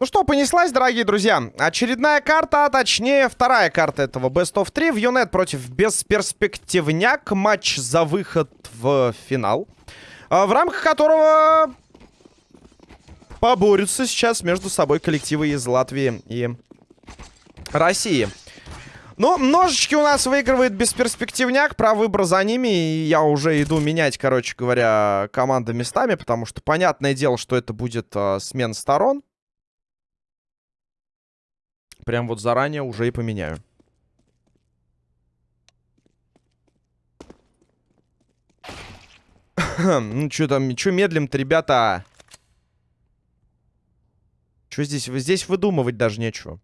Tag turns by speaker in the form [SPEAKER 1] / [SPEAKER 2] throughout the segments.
[SPEAKER 1] Ну что, понеслась, дорогие друзья. Очередная карта, а точнее вторая карта этого Best of 3. В Юнет против Бесперспективняк. Матч за выход в финал. А, в рамках которого поборются сейчас между собой коллективы из Латвии и России. Но ножички у нас выигрывает бесперспективняк. Про выбор за ними. И я уже иду менять, короче говоря, команды местами. Потому что понятное дело, что это будет э, смена сторон. Прям вот заранее уже и поменяю. ну, что там, что медлим-то, ребята? Что здесь? Здесь выдумывать даже нечего.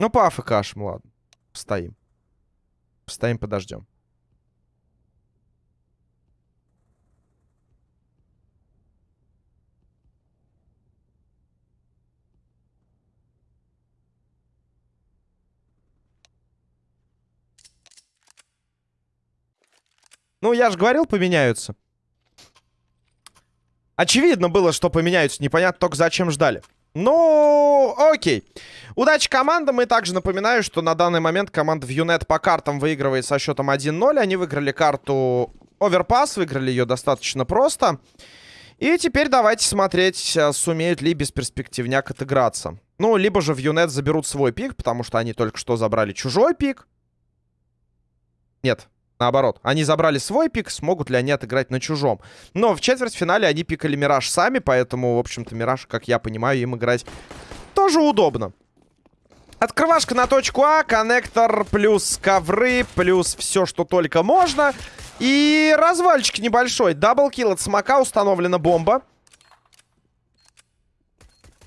[SPEAKER 1] Ну, по АФКшам, ладно. Стоим. Стоим, подождем. Ну, я же говорил, поменяются. Очевидно было, что поменяются. Непонятно только, зачем ждали. Ну, окей. Удачи командам. И также напоминаю, что на данный момент команда в Юнет по картам выигрывает со счетом 1-0. Они выиграли карту Оверпас. Выиграли ее достаточно просто. И теперь давайте смотреть, э, сумеют ли бесперспективняк отыграться. Ну, либо же в Юнет заберут свой пик, потому что они только что забрали чужой пик. Нет, Наоборот, они забрали свой пик, смогут ли они отыграть на чужом. Но в четвертьфинале они пикали Мираж сами, поэтому, в общем-то, Мираж, как я понимаю, им играть тоже удобно. Открывашка на точку А, коннектор плюс ковры, плюс все, что только можно. И развальчик небольшой. Даблкил от смока, установлена бомба.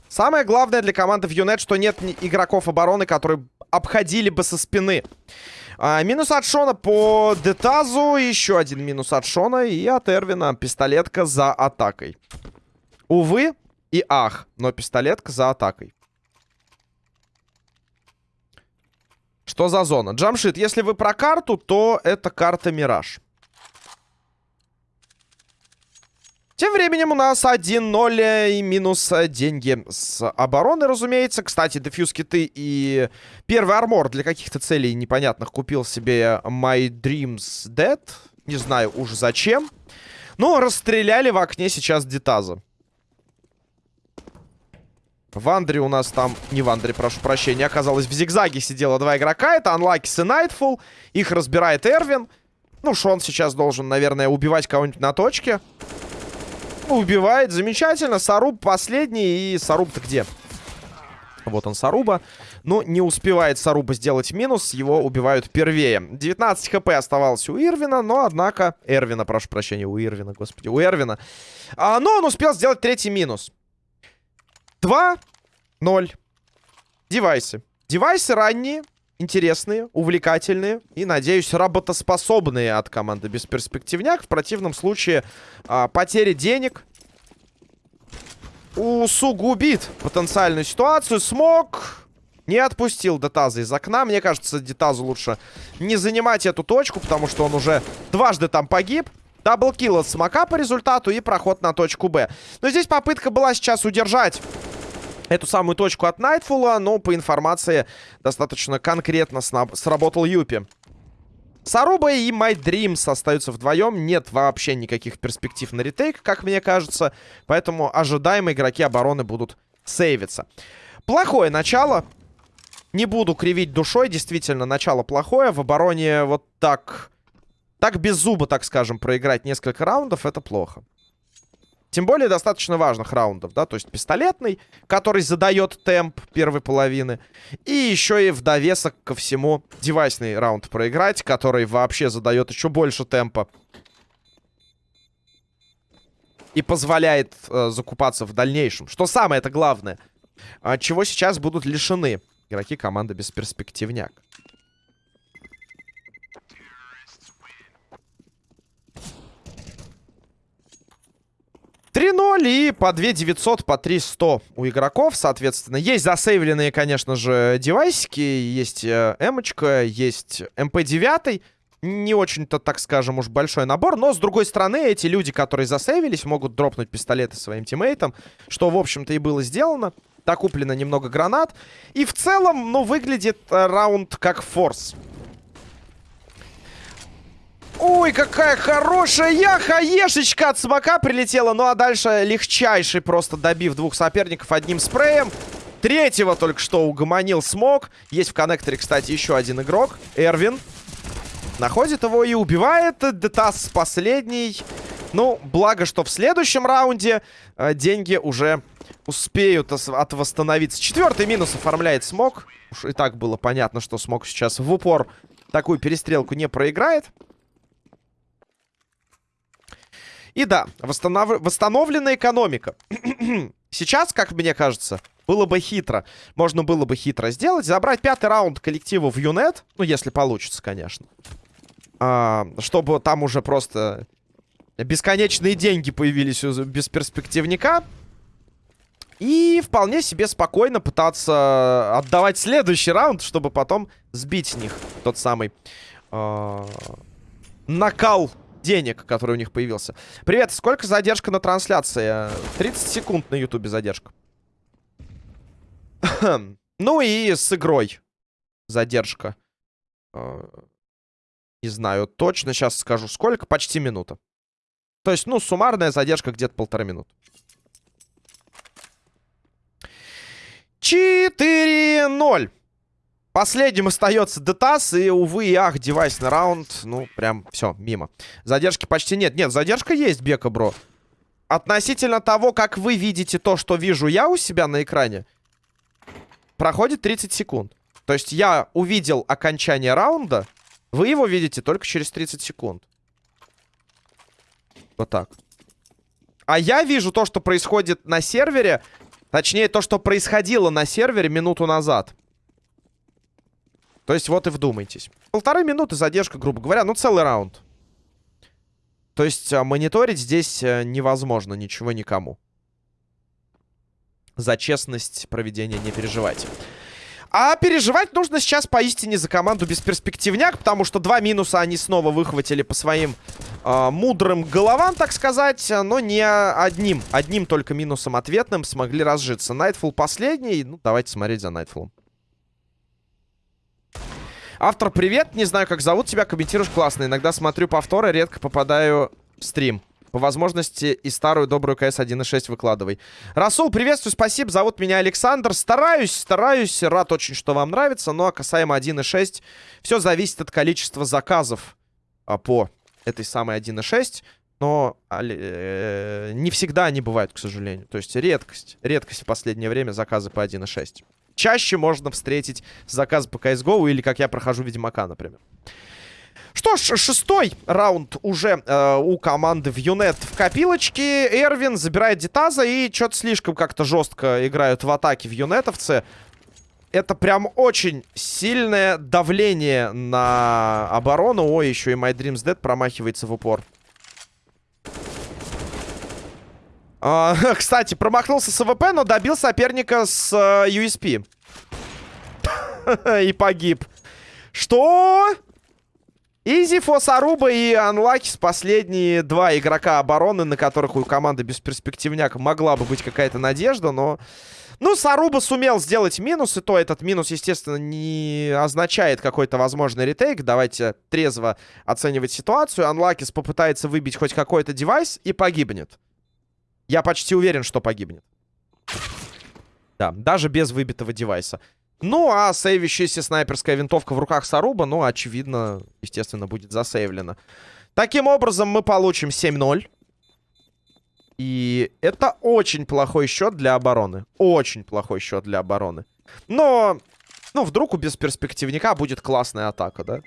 [SPEAKER 1] Самое главное для команды в Юнет, что нет игроков обороны, которые обходили бы со спины. А, минус от Шона по Детазу. Еще один минус от Шона. И от Эрвина пистолетка за атакой. Увы и ах, но пистолетка за атакой. Что за зона? Джамшит, если вы про карту, то это карта Мираж. Тем временем у нас 1-0 и минус деньги с обороны, разумеется. Кстати, дефьюз киты и первый армор для каких-то целей непонятных купил себе My Dreams Dead. Не знаю уж зачем. Но расстреляли в окне сейчас Детаза. В Андре у нас там... Не в Андре, прошу прощения. Оказалось, в зигзаге сидело два игрока. Это Unlucky и Nightfall. Их разбирает Эрвин. Ну, Шон сейчас должен, наверное, убивать кого-нибудь на точке. Убивает. Замечательно. Саруб последний. И Саруб-то где? Вот он, Саруба. Но не успевает Саруба сделать минус. Его убивают первее. 19 хп оставалось у Ирвина. Но, однако... Эрвина, прошу прощения. У Ирвина, господи. У Эрвина. А, но он успел сделать третий минус. 2-0. Девайсы. Девайсы ранние интересные, увлекательные и, надеюсь, работоспособные от команды Бесперспективняк. В противном случае а, потери денег усугубит потенциальную ситуацию. Смог не отпустил Детаза из окна. Мне кажется, Детазу лучше не занимать эту точку, потому что он уже дважды там погиб. Даблкил от Смока по результату и проход на точку Б. Но здесь попытка была сейчас удержать эту самую точку от Найтфула, но по информации достаточно конкретно сработал Юпи. Саруба и My Dreams остаются вдвоем. Нет вообще никаких перспектив на ретейк, как мне кажется. Поэтому ожидаемые игроки обороны будут сейвиться. Плохое начало. Не буду кривить душой. Действительно, начало плохое. В обороне вот так... Так без зуба, так скажем, проиграть несколько раундов, это плохо. Тем более достаточно важных раундов, да, то есть пистолетный, который задает темп первой половины. И еще и в довесок ко всему девайсный раунд проиграть, который вообще задает еще больше темпа. И позволяет э, закупаться в дальнейшем. Что самое это главное. От чего сейчас будут лишены игроки команды Бесперспективняк. 3-0 и по 2 900, по 3 100 у игроков, соответственно. Есть засейвленные, конечно же, девайсики. Есть э, эмочка, есть МП-9. Не очень-то, так скажем, уж большой набор. Но, с другой стороны, эти люди, которые засейвились, могут дропнуть пистолеты своим тиммейтам. Что, в общем-то, и было сделано. Так, куплено немного гранат. И в целом, ну, выглядит э, раунд как форс. Ой, какая хорошая хаешечка от смока прилетела. Ну а дальше легчайший, просто добив двух соперников одним спреем. Третьего только что угомонил смог. Есть в коннекторе, кстати, еще один игрок. Эрвин. Находит его и убивает. Детас последний. Ну, благо, что в следующем раунде э, деньги уже успеют от восстановиться. Четвертый минус оформляет смог. Уж и так было понятно, что смог сейчас в упор такую перестрелку не проиграет. И да, восстанов... восстановлена экономика. Сейчас, как мне кажется, было бы хитро. Можно было бы хитро сделать. Забрать пятый раунд коллективу в Юнет. Ну, если получится, конечно. А, чтобы там уже просто бесконечные деньги появились у бесперспективника. И вполне себе спокойно пытаться отдавать следующий раунд, чтобы потом сбить с них тот самый э, накал денег, который у них появился. Привет, сколько задержка на трансляции? 30 секунд на ютубе задержка. ну и с игрой задержка. Э, не знаю точно, сейчас скажу сколько. Почти минута. То есть, ну, суммарная задержка где-то полтора минуты. 4-0. Последним остается Детас. И, увы и ах, девайсный раунд. Ну, прям все, мимо. Задержки почти нет. Нет, задержка есть, Бека, бро. Относительно того, как вы видите то, что вижу я у себя на экране, проходит 30 секунд. То есть я увидел окончание раунда, вы его видите только через 30 секунд. Вот так. А я вижу то, что происходит на сервере, точнее, то, что происходило на сервере минуту назад. То есть вот и вдумайтесь. Полторы минуты задержка, грубо говоря. Ну, целый раунд. То есть а, мониторить здесь а, невозможно ничего никому. За честность проведения не переживайте. А переживать нужно сейчас поистине за команду бесперспективняк, потому что два минуса они снова выхватили по своим э, мудрым головам, так сказать, но не одним, одним только минусом ответным смогли разжиться. Найтфул последний, ну давайте смотреть за Найтфулом. Автор, привет. Не знаю, как зовут тебя. Комментируешь классно. Иногда смотрю повторы, редко попадаю в стрим. По возможности и старую добрую КС 1.6 выкладывай. Расул, приветствую, спасибо. Зовут меня Александр. Стараюсь, стараюсь. Рад очень, что вам нравится. Ну, а касаемо 1.6, все зависит от количества заказов а, по этой самой 1.6. Но э, не всегда они бывают, к сожалению. То есть редкость. Редкость в последнее время заказы по 1.6 чаще можно встретить заказ по CSGO или как я прохожу Ведьмака, например. Что ж, шестой раунд уже э, у команды в Юнет в копилочке. Эрвин забирает Дитаза и что-то слишком как-то жестко играют в атаке в Юнетовце. Это прям очень сильное давление на оборону. Ой, еще и My Dreams Dead промахивается в упор. А, кстати, промахнулся с AWP, но добил соперника с э, USP. и погиб. Что? Изи, Фосаруба и Анлакис последние два игрока обороны, на которых у команды без перспективняк могла бы быть какая-то надежда, но... Ну, Саруба сумел сделать минус, и то этот минус, естественно, не означает какой-то возможный ретейк. Давайте трезво оценивать ситуацию. Анлакис попытается выбить хоть какой-то девайс и погибнет. Я почти уверен, что погибнет. Да, даже без выбитого девайса. Ну, а сейвящаяся снайперская винтовка в руках Саруба, ну, очевидно, естественно, будет засейвлена. Таким образом, мы получим 7-0. И это очень плохой счет для обороны. Очень плохой счет для обороны. Но, ну, вдруг у бесперспективника будет классная атака, да?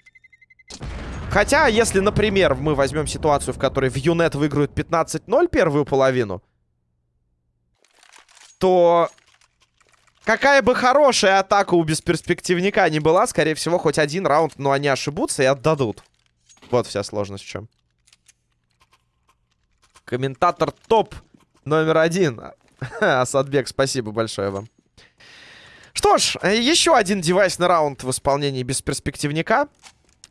[SPEAKER 1] Хотя, если, например, мы возьмем ситуацию, в которой в Юнет выиграют 15-0 первую половину, то какая бы хорошая атака у бесперспективника не была, скорее всего, хоть один раунд, но они ошибутся и отдадут. Вот вся сложность в чем. Комментатор топ номер один. Асадбек, спасибо большое вам. Что ж, еще один девайсный раунд в исполнении бесперспективника.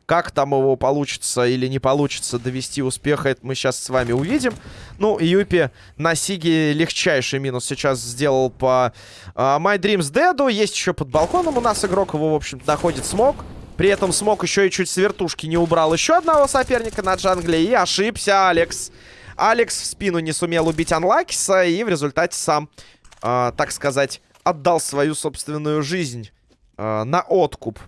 [SPEAKER 1] Как там его получится или не получится довести успеха, это мы сейчас с вами увидим. Ну, Юпи на Сиге легчайший минус сейчас сделал по uh, My Dreams Dead. Есть еще под балконом у нас игрок, его, в общем находит смог. При этом смог еще и чуть с вертушки не убрал еще одного соперника на джангле. И ошибся Алекс. Алекс в спину не сумел убить Анлакиса и в результате сам, uh, так сказать, отдал свою собственную жизнь uh, на откуп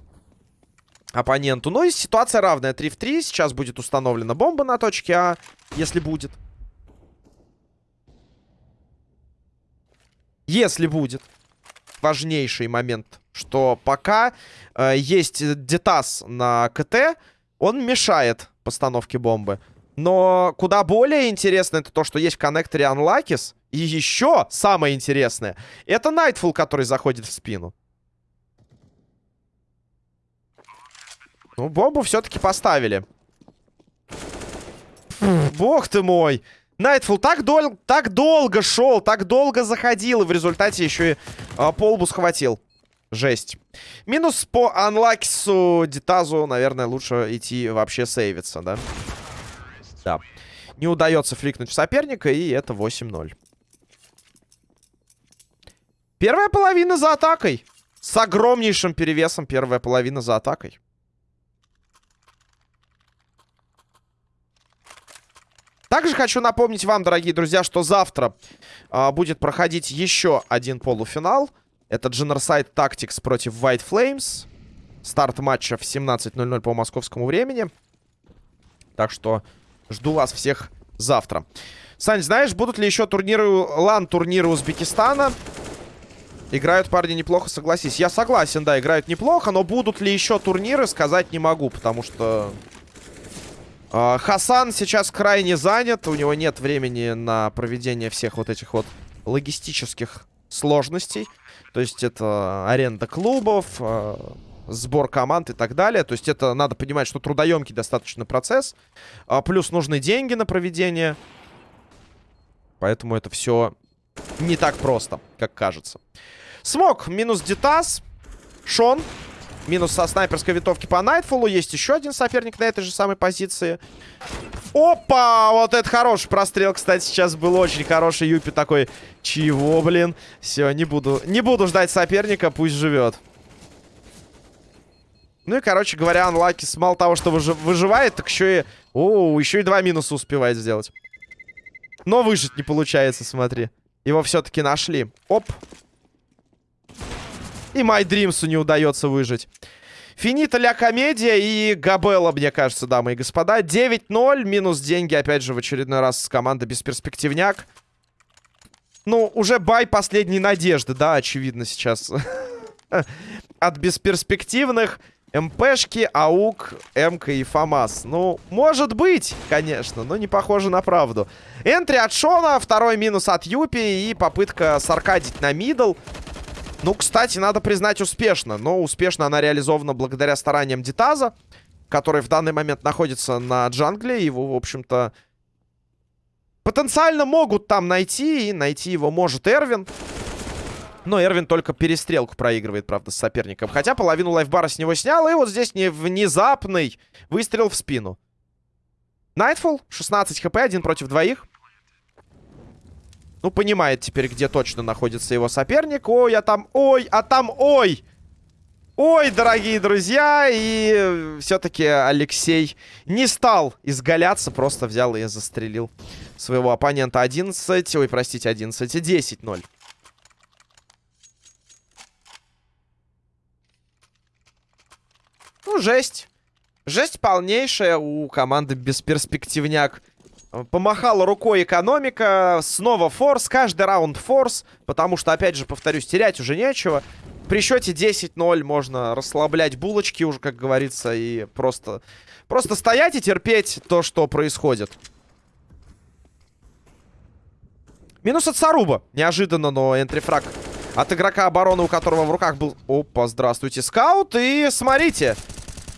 [SPEAKER 1] оппоненту. Ну и ситуация равная. 3 в 3. Сейчас будет установлена бомба на точке А, если будет. Если будет. Важнейший момент, что пока э, есть детас на КТ, он мешает постановке бомбы. Но куда более интересно это то, что есть в коннекторе Unluckys. И еще самое интересное, это Nightfall, который заходит в спину. Ну, бомбу все-таки поставили. Бог ты мой. Найтфул так, дол так долго шел, так долго заходил. И в результате еще и а, полбу схватил. Жесть. Минус по анлакису Дитазу, наверное, лучше идти вообще сейвиться, да? Да. Не удается фликнуть соперника, и это 8-0. Первая половина за атакой. С огромнейшим перевесом первая половина за атакой. Также хочу напомнить вам, дорогие друзья, что завтра э, будет проходить еще один полуфинал. Это Genocide Tactics против White Flames. Старт матча в 17.00 по московскому времени. Так что жду вас всех завтра. Сань, знаешь, будут ли еще турниры, лан-турниры Узбекистана? Играют парни неплохо, согласись. Я согласен, да, играют неплохо, но будут ли еще турниры, сказать не могу, потому что Хасан сейчас крайне занят. У него нет времени на проведение всех вот этих вот логистических сложностей. То есть это аренда клубов, а, сбор команд и так далее. То есть это надо понимать, что трудоемкий достаточно процесс. А, плюс нужны деньги на проведение. Поэтому это все не так просто, как кажется. Смог минус Дитас. Шон Минус со снайперской винтовки по Найтфулу. Есть еще один соперник на этой же самой позиции. Опа! Вот это хороший прострел, кстати, сейчас был очень хороший. Юпи такой, чего, блин? Все, не буду, не буду ждать соперника, пусть живет. Ну и, короче говоря, Анлакис мало того, что выжи выживает, так еще и... О, еще и два минуса успевает сделать. Но выжить не получается, смотри. Его все-таки нашли. Оп. И My Dreams'у не удается выжить. Финита ля комедия и Габелла, мне кажется, дамы и господа. 9-0, минус деньги, опять же, в очередной раз с командой бесперспективняк. Ну, уже бай последней надежды, да, очевидно, сейчас. От бесперспективных МПшки, АУК, МК и ФАМАС. Ну, может быть, конечно, но не похоже на правду. Энтри от Шона, второй минус от Юпи и попытка саркадить на мидл. Ну, кстати, надо признать, успешно. Но успешно она реализована благодаря стараниям Дитаза, который в данный момент находится на джангле. Его, в общем-то, потенциально могут там найти. И найти его может Эрвин. Но Эрвин только перестрелку проигрывает, правда, с соперником. Хотя половину лайфбара с него снял. И вот здесь не внезапный выстрел в спину. Найтфул, 16 хп, один против двоих. Ну, понимает теперь, где точно находится его соперник. Ой, а там... Ой, а там... Ой! Ой, дорогие друзья! И все-таки Алексей не стал изгаляться. Просто взял и застрелил своего оппонента 11. Ой, простите, 11. 10-0. Ну, жесть. Жесть полнейшая у команды бесперспективняк. Помахала рукой экономика. Снова форс. Каждый раунд форс. Потому что, опять же, повторюсь, терять уже нечего. При счете 10-0 можно расслаблять булочки уже, как говорится, и просто, просто стоять и терпеть то, что происходит. Минус от Саруба. Неожиданно, но энтрифраг от игрока обороны, у которого в руках был... Опа, здравствуйте, скаут. И смотрите,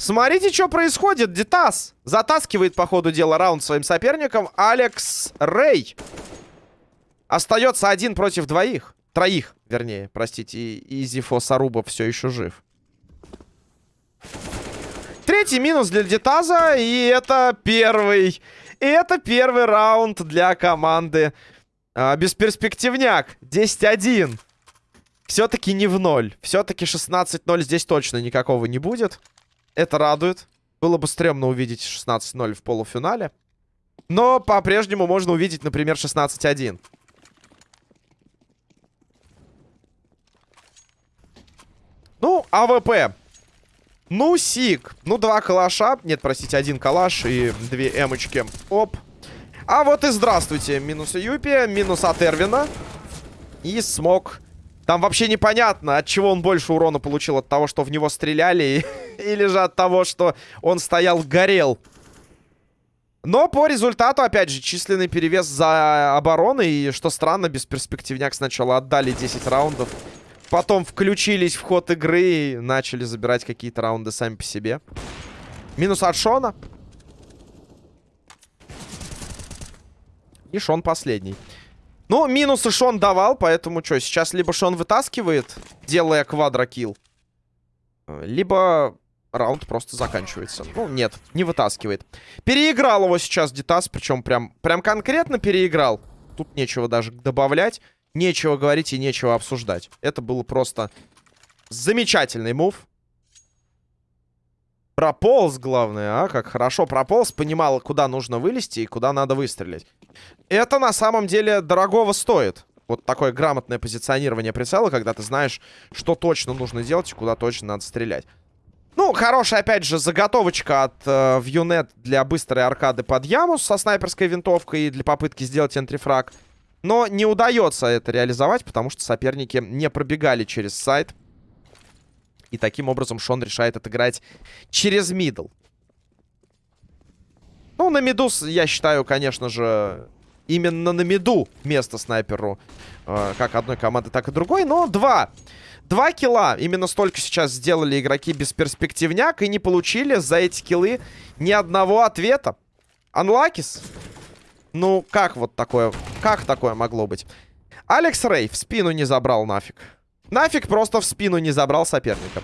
[SPEAKER 1] Смотрите, что происходит. Дитас затаскивает по ходу дела раунд своим соперником. Алекс Рэй. Остается один против двоих. Троих, вернее, простите. И Изифо Саруба все еще жив. Третий минус для Дитаза. И это первый. И это первый раунд для команды а, Бесперспективняк. 10-1. Все-таки не в ноль. Все-таки 16-0 здесь точно никакого не будет. Это радует. Было бы стрёмно увидеть 16-0 в полуфинале. Но по-прежнему можно увидеть, например, 16-1. Ну, AWP. Ну, Сик. Ну, два калаша. Нет, простите, один калаш и две эмочки. Оп. А вот и здравствуйте. Минус Юпи, минус от Эрвина. И смог. Там вообще непонятно, от чего он больше урона получил. От того, что в него стреляли, или же от того, что он стоял, горел. Но по результату, опять же, численный перевес за обороной. И, что странно, бесперспективняк сначала отдали 10 раундов. Потом включились в ход игры и начали забирать какие-то раунды сами по себе. Минус от Шона. И Шон последний. Ну, минусы Шон давал, поэтому что, сейчас либо Шон вытаскивает, делая квадрокилл, либо раунд просто заканчивается. Ну, нет, не вытаскивает. Переиграл его сейчас Дитас, причем прям, прям конкретно переиграл. Тут нечего даже добавлять, нечего говорить и нечего обсуждать. Это было просто замечательный мув. Прополз, главное, а? Как хорошо прополз, понимал, куда нужно вылезти и куда надо выстрелить. Это на самом деле дорогого стоит. Вот такое грамотное позиционирование прицела, когда ты знаешь, что точно нужно делать и куда точно надо стрелять. Ну, хорошая, опять же, заготовочка от э, Viewnet для быстрой аркады под яму со снайперской винтовкой и для попытки сделать энтрифраг. Но не удается это реализовать, потому что соперники не пробегали через сайт. И таким образом Шон решает отыграть через мидл. Ну, на миду, я считаю, конечно же, именно на миду место снайперу. Э, как одной команды, так и другой. Но два. Два килла. Именно столько сейчас сделали игроки без перспективняк. И не получили за эти киллы ни одного ответа. Анлакис. Ну, как вот такое... Как такое могло быть? Алекс Рей в спину не забрал нафиг. Нафиг просто в спину не забрал соперника.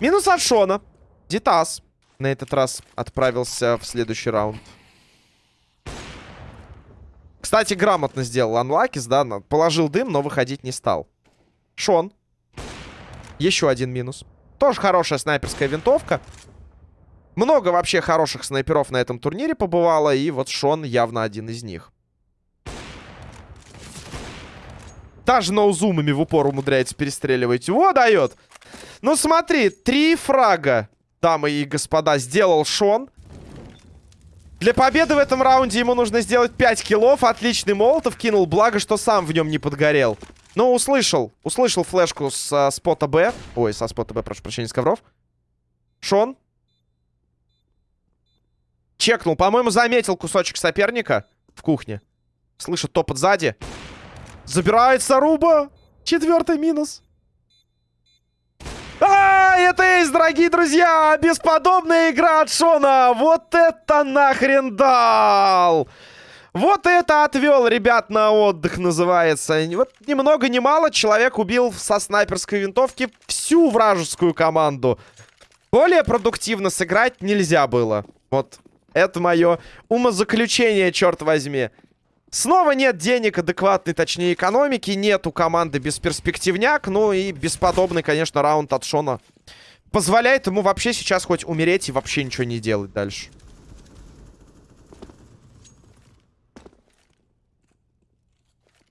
[SPEAKER 1] Минус от Шона. Дитас на этот раз отправился в следующий раунд. Кстати, грамотно сделал Анлакис, да, положил дым, но выходить не стал. Шон. Еще один минус. Тоже хорошая снайперская винтовка. Много вообще хороших снайперов на этом турнире побывало, и вот Шон явно один из них. Даже ноузумами в упор умудряется перестреливать. Во, дает! Ну смотри, три фрага, дамы и господа, сделал Шон. Для победы в этом раунде ему нужно сделать 5 киллов. Отличный молотов кинул, благо, что сам в нем не подгорел. Ну, услышал. Услышал флешку с спота Б. Ой, со спота Б, прошу прощения, с ковров. Шон. Чекнул. По-моему, заметил кусочек соперника в кухне. Слышит топот сзади. Забирается Руба. Четвертый минус. Это есть, дорогие друзья! Бесподобная игра от Шона! Вот это нахрен дал! Вот это отвел ребят на отдых, называется. Вот ни много ни мало человек убил со снайперской винтовки всю вражескую команду. Более продуктивно сыграть нельзя было. Вот это мое умозаключение, черт возьми. Снова нет денег адекватной, точнее, экономики. Нет у команды бесперспективняк. Ну и бесподобный, конечно, раунд от Шона. Позволяет ему вообще сейчас хоть умереть и вообще ничего не делать дальше.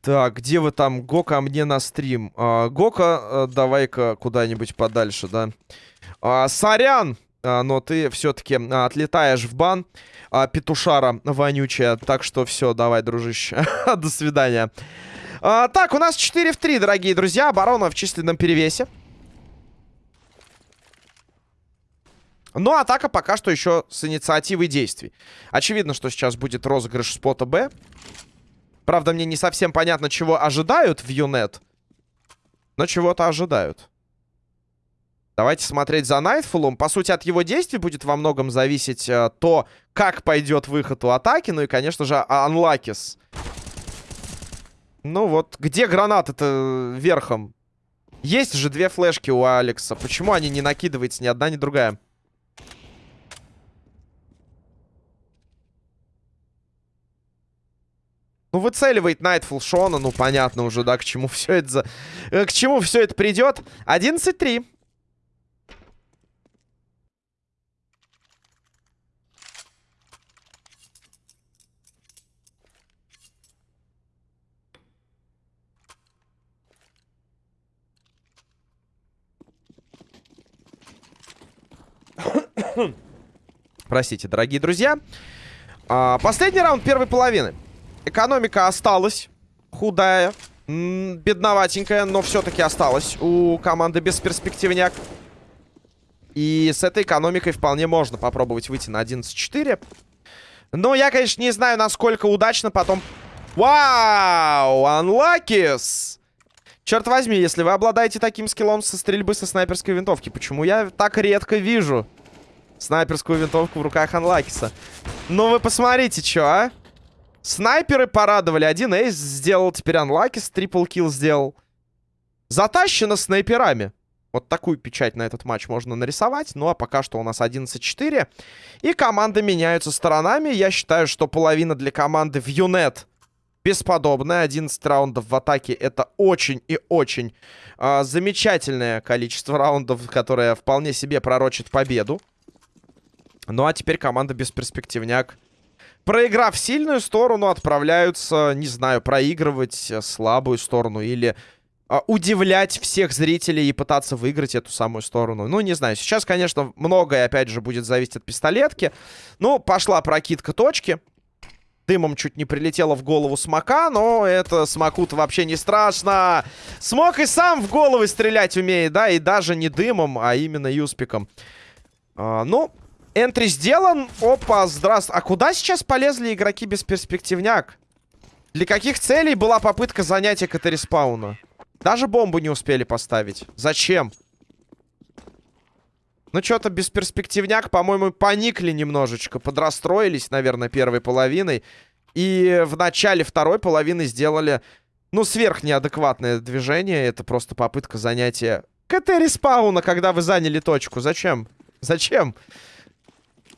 [SPEAKER 1] Так, где вы там? Гока мне на стрим. А, Гока, а, давай-ка куда-нибудь подальше, да. А, сорян, а, но ты все-таки а, отлетаешь в бан а, петушара вонючая. Так что все, давай, дружище. До свидания. А, так, у нас 4 в 3, дорогие друзья. Оборона в численном перевесе. Но атака пока что еще с инициативой действий. Очевидно, что сейчас будет розыгрыш спота Б. Правда, мне не совсем понятно, чего ожидают в Юнет. Но чего-то ожидают. Давайте смотреть за Найтфулом. По сути, от его действий будет во многом зависеть э, то, как пойдет выход у атаки. Ну и, конечно же, Анлакис. Ну вот, где гранаты-то верхом? Есть же две флешки у Алекса. Почему они не накидываются ни одна, ни другая? Ну, выцеливает Найтфул Шона. Ну, понятно уже, да, к чему все это за... Э, к чему все это придет. 11-3. Простите, дорогие друзья. А, последний раунд первой половины. Экономика осталась худая, бедноватенькая, но все-таки осталась у команды бесперспективняк. И с этой экономикой вполне можно попробовать выйти на 11-4. Но я, конечно, не знаю, насколько удачно потом... Вау! Анлакис! Черт возьми, если вы обладаете таким скиллом со стрельбы со снайперской винтовки, почему я так редко вижу снайперскую винтовку в руках Анлакиса? Ну вы посмотрите, что, а? Снайперы порадовали. Один эйс сделал, теперь Анлакис трипл килл сделал. Затащено снайперами. Вот такую печать на этот матч можно нарисовать. Ну, а пока что у нас 11-4. И команды меняются сторонами. Я считаю, что половина для команды в Юнет бесподобная. 11 раундов в атаке это очень и очень э, замечательное количество раундов, которое вполне себе пророчит победу. Ну, а теперь команда бесперспективняк проиграв сильную сторону, отправляются, не знаю, проигрывать э, слабую сторону или э, удивлять всех зрителей и пытаться выиграть эту самую сторону. Ну, не знаю, сейчас, конечно, многое, опять же, будет зависеть от пистолетки. Ну, пошла прокидка точки. Дымом чуть не прилетело в голову смока, но это смоку-то вообще не страшно. Смок и сам в головы стрелять умеет, да, и даже не дымом, а именно юспиком. А, ну, entry сделан. Опа, здравствуй. А куда сейчас полезли игроки бесперспективняк? Для каких целей была попытка занятия CT-респауна? Даже бомбу не успели поставить. Зачем? Ну, что-то бесперспективняк, по-моему, поникли немножечко. Подрасстроились, наверное, первой половиной. И в начале второй половины сделали, ну, сверхнеадекватное движение. Это просто попытка занятия CT-респауна, когда вы заняли точку. Зачем? Зачем?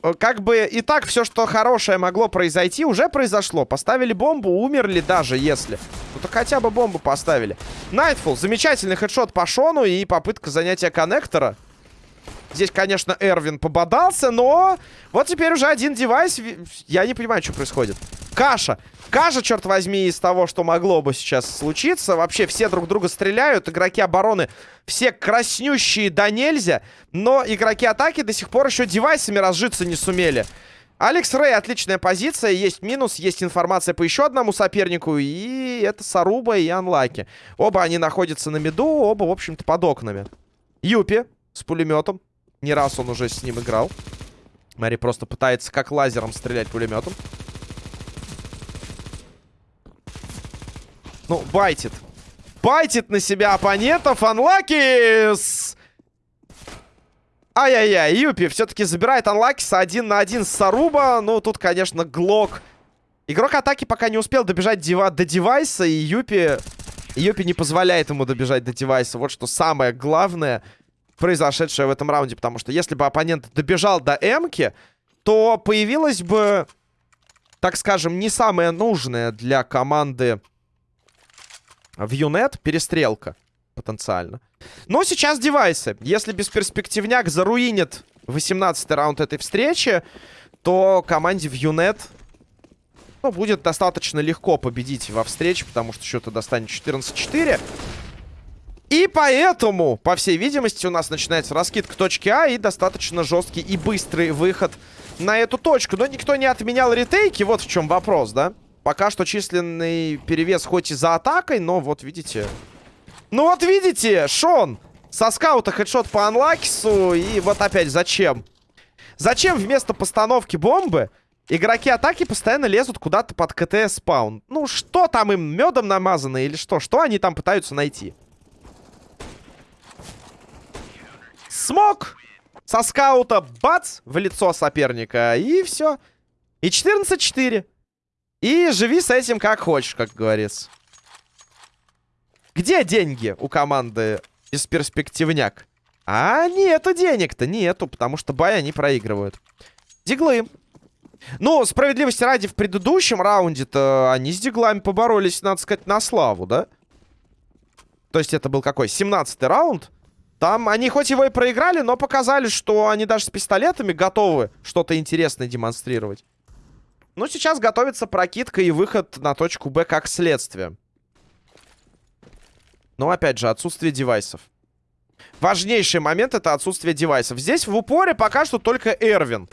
[SPEAKER 1] Э, как бы и так все, что хорошее могло произойти, уже произошло. Поставили бомбу, умерли даже, если. Ну так хотя бы бомбу поставили. Найтфул, замечательный хедшот по Шону и попытка занятия коннектора. Здесь, конечно, Эрвин пободался, но вот теперь уже один девайс. Я не понимаю, что происходит. Каша. Каша, черт возьми, из того, что могло бы сейчас случиться. Вообще все друг друга стреляют. Игроки обороны все краснющие да нельзя. Но игроки атаки до сих пор еще девайсами разжиться не сумели. Алекс Рэй, отличная позиция. Есть минус, есть информация по еще одному сопернику. И это Саруба и Анлаки. Оба они находятся на миду, оба, в общем-то, под окнами. Юпи с пулеметом. Не раз он уже с ним играл. Мэри просто пытается как лазером стрелять пулеметом. Ну, байтит. Байтит на себя оппонентов. Анлакис! Ай-яй-яй, Юпи все-таки забирает Анлакиса один на один с Саруба. Ну, тут, конечно, Глок. Игрок атаки пока не успел добежать дива до девайса, и Юпи... Юпи не позволяет ему добежать до девайса. Вот что самое главное произошедшее в этом раунде. Потому что если бы оппонент добежал до Эмки, то появилась бы, так скажем, не самая нужная для команды в Юнет перестрелка потенциально. Но сейчас девайсы. Если бесперспективняк заруинит 18 раунд этой встречи, то команде в Юнет ну, будет достаточно легко победить во встрече, потому что счет достанет 14-4. И поэтому, по всей видимости, у нас начинается раскидка точки А и достаточно жесткий и быстрый выход на эту точку. Но никто не отменял ретейки, вот в чем вопрос, да? Пока что численный перевес хоть и за атакой, но вот видите... Ну вот видите, Шон со скаута хедшот по анлакису, и вот опять зачем? Зачем вместо постановки бомбы игроки атаки постоянно лезут куда-то под КТ спаун? Ну что там им, медом намазано или что? Что они там пытаются найти? Смог! Со скаута бац! В лицо соперника. И все. И 14-4. И живи с этим как хочешь, как говорится. Где деньги у команды бесперспективняк? А нету денег-то, нету, потому что бай они проигрывают. Диглы. Ну, справедливости ради, в предыдущем раунде-то они с диглами поборолись, надо сказать, на славу, да? То есть это был какой? 17-й раунд. Там они хоть его и проиграли, но показали, что они даже с пистолетами готовы что-то интересное демонстрировать. Ну, сейчас готовится прокидка и выход на точку Б как следствие. Но, опять же, отсутствие девайсов. Важнейший момент — это отсутствие девайсов. Здесь в упоре пока что только Эрвин.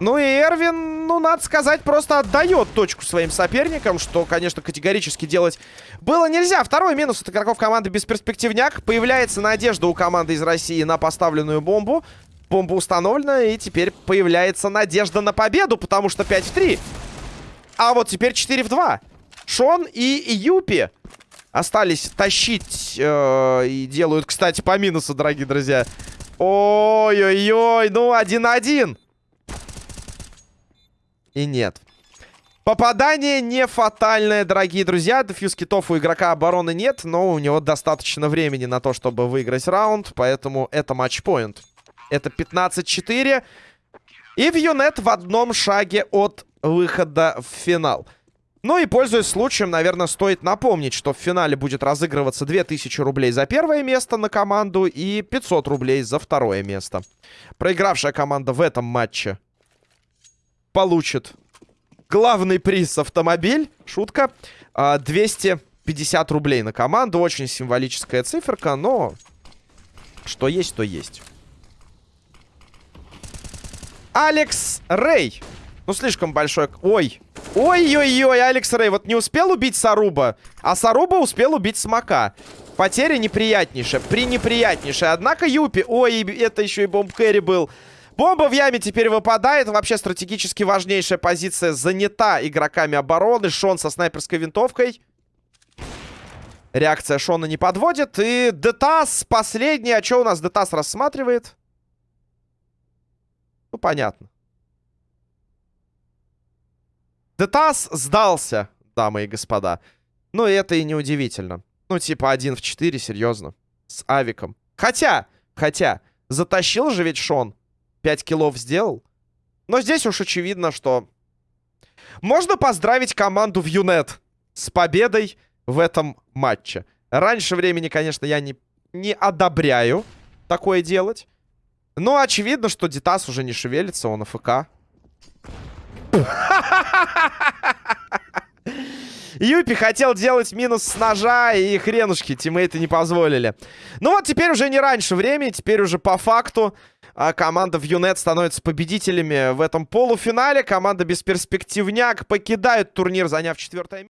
[SPEAKER 1] Ну и Эрвин, ну, надо сказать, просто отдает точку своим соперникам, что, конечно, категорически делать было нельзя. Второй минус от игроков команды Бесперспективняк. Появляется надежда у команды из России на поставленную бомбу. Бомба установлена, и теперь появляется надежда на победу, потому что 5 в 3. А вот теперь 4 в 2. Шон и Юпи остались тащить э, и делают, кстати, по минусу, дорогие друзья. Ой-ой-ой, ну 1-1. И нет. Попадание не фатальное, дорогие друзья. Дефьюз китов у игрока обороны нет, но у него достаточно времени на то, чтобы выиграть раунд, поэтому это матчпоинт. Это 15-4. И Вьюнет в одном шаге от выхода в финал. Ну и, пользуясь случаем, наверное, стоит напомнить, что в финале будет разыгрываться 2000 рублей за первое место на команду и 500 рублей за второе место. Проигравшая команда в этом матче получит главный приз автомобиль. Шутка. 250 а, рублей на команду. Очень символическая циферка, но что есть, то есть. Алекс Рэй. Ну, слишком большой... Ой. Ой-ой-ой, Алекс Рэй. Вот не успел убить Саруба, а Саруба успел убить Смока. Потеря неприятнейшая, пренеприятнейшая. Однако Юпи... Ой, это еще и бомб Кэрри был. Бомба в яме теперь выпадает. Вообще стратегически важнейшая позиция занята игроками обороны. Шон со снайперской винтовкой. Реакция Шона не подводит. И Детас последний. А что у нас Детас рассматривает? Ну, понятно. Детас сдался, дамы и господа. Ну, и это и не удивительно. Ну, типа, один в четыре, серьезно. С авиком. Хотя, хотя, затащил же ведь Шон. 5 киллов сделал. Но здесь уж очевидно, что... Можно поздравить команду в Юнет с победой в этом матче. Раньше времени, конечно, я не, не одобряю такое делать. Но очевидно, что Дитас уже не шевелится, он АФК. Юпи хотел делать минус с ножа, и хренушки тиммейты не позволили. Ну вот теперь уже не раньше времени, теперь уже по факту а команда в Юнет становится победителями в этом полуфинале. Команда Бесперспективняк покидает турнир, заняв четвертое место.